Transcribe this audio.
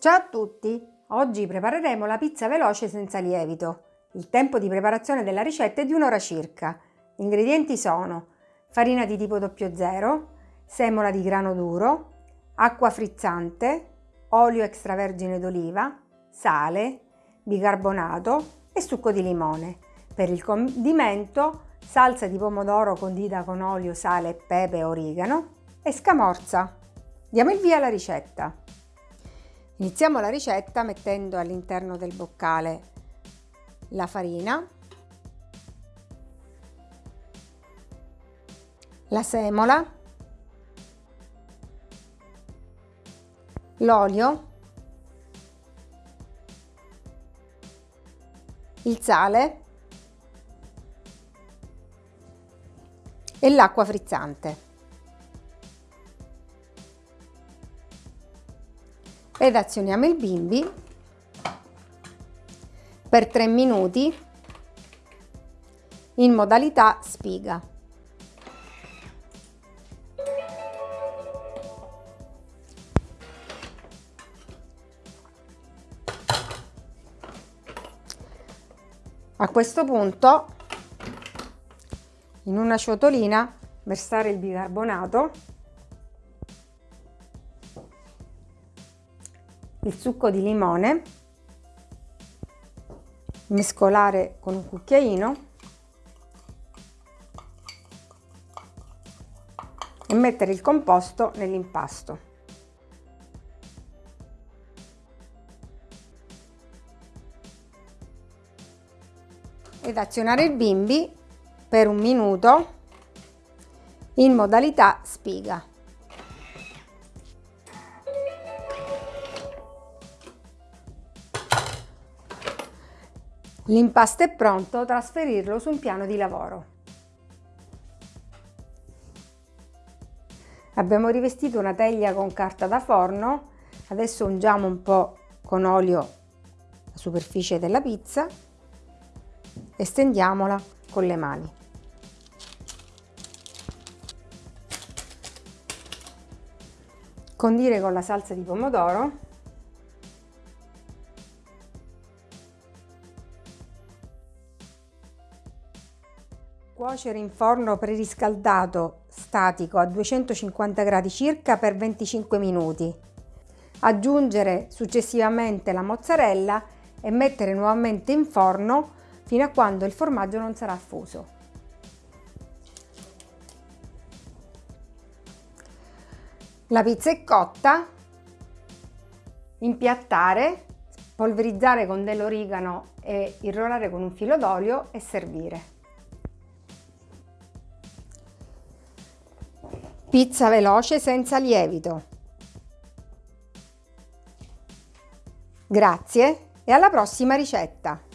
Ciao a tutti! Oggi prepareremo la pizza veloce senza lievito. Il tempo di preparazione della ricetta è di un'ora circa. Gli ingredienti sono farina di tipo 00, semola di grano duro, acqua frizzante, olio extravergine d'oliva, sale, bicarbonato e succo di limone. Per il condimento salsa di pomodoro condita con olio, sale, pepe e origano e scamorza. Diamo il via alla ricetta. Iniziamo la ricetta mettendo all'interno del boccale la farina, la semola, l'olio, il sale e l'acqua frizzante. Ed azioniamo il bimbi per 3 minuti in modalità spiga. A questo punto in una ciotolina versare il bicarbonato il succo di limone, mescolare con un cucchiaino e mettere il composto nell'impasto. Ed azionare il bimbi per un minuto in modalità spiga. L'impasto è pronto, trasferirlo su un piano di lavoro. Abbiamo rivestito una teglia con carta da forno, adesso ungiamo un po' con olio la superficie della pizza e stendiamola con le mani. Condire con la salsa di pomodoro Cuocere in forno preriscaldato statico a 250 gradi circa per 25 minuti. Aggiungere successivamente la mozzarella e mettere nuovamente in forno fino a quando il formaggio non sarà fuso. La pizza è cotta, impiattare, polverizzare con dell'origano e irrorare con un filo d'olio e servire. Pizza veloce senza lievito. Grazie e alla prossima ricetta!